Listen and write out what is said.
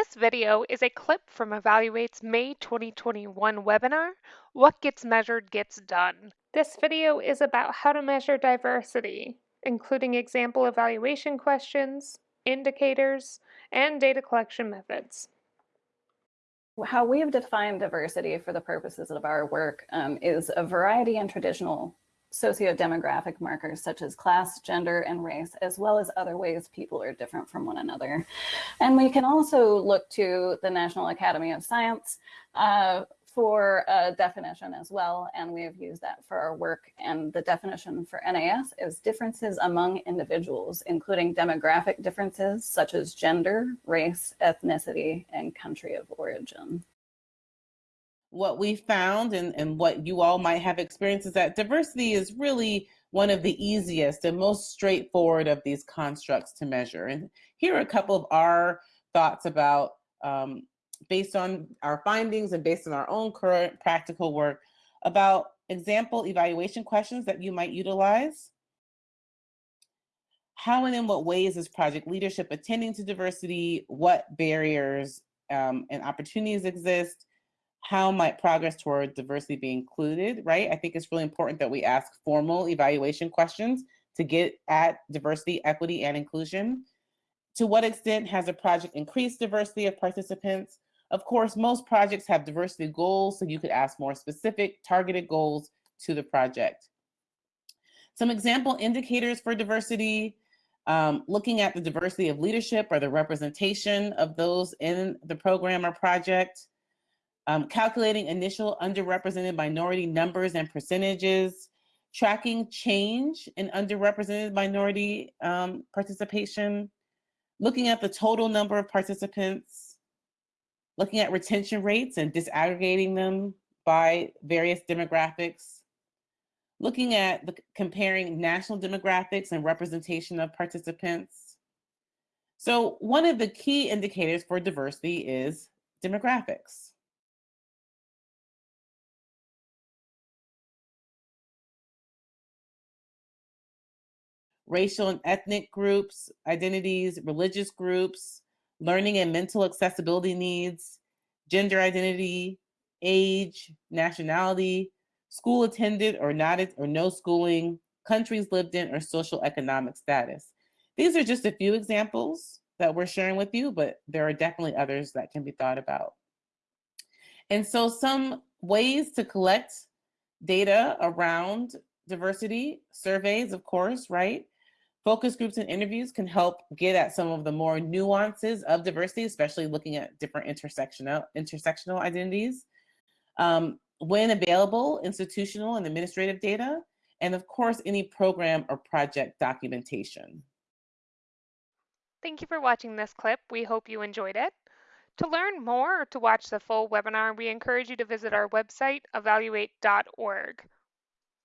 This video is a clip from Evaluate's May 2021 webinar, What Gets Measured Gets Done. This video is about how to measure diversity, including example evaluation questions, indicators, and data collection methods. How we have defined diversity for the purposes of our work um, is a variety in traditional socio-demographic markers such as class, gender, and race, as well as other ways people are different from one another. And we can also look to the National Academy of Science uh, for a definition as well, and we have used that for our work. And the definition for NAS is differences among individuals, including demographic differences such as gender, race, ethnicity, and country of origin what we found and, and what you all might have experienced is that diversity is really one of the easiest and most straightforward of these constructs to measure. And here are a couple of our thoughts about, um, based on our findings and based on our own current practical work, about example evaluation questions that you might utilize. How and in what ways is project leadership attending to diversity? What barriers um, and opportunities exist? How might progress toward diversity be included, right? I think it's really important that we ask formal evaluation questions to get at diversity, equity, and inclusion. To what extent has a project increased diversity of participants? Of course, most projects have diversity goals, so you could ask more specific targeted goals to the project. Some example indicators for diversity, um, looking at the diversity of leadership or the representation of those in the program or project, um, calculating initial underrepresented minority numbers and percentages, tracking change in underrepresented minority um, participation, looking at the total number of participants, looking at retention rates and disaggregating them by various demographics, looking at the, comparing national demographics and representation of participants. So one of the key indicators for diversity is demographics. Racial and ethnic groups, identities, religious groups, learning and mental accessibility needs, gender identity, age, nationality, school attended or not or no schooling, countries lived in, or social economic status. These are just a few examples that we're sharing with you, but there are definitely others that can be thought about. And so some ways to collect data around diversity, surveys, of course, right? Focus groups and interviews can help get at some of the more nuances of diversity, especially looking at different intersectional, intersectional identities. Um, when available, institutional and administrative data, and of course, any program or project documentation. Thank you for watching this clip. We hope you enjoyed it. To learn more or to watch the full webinar, we encourage you to visit our website, evaluate.org.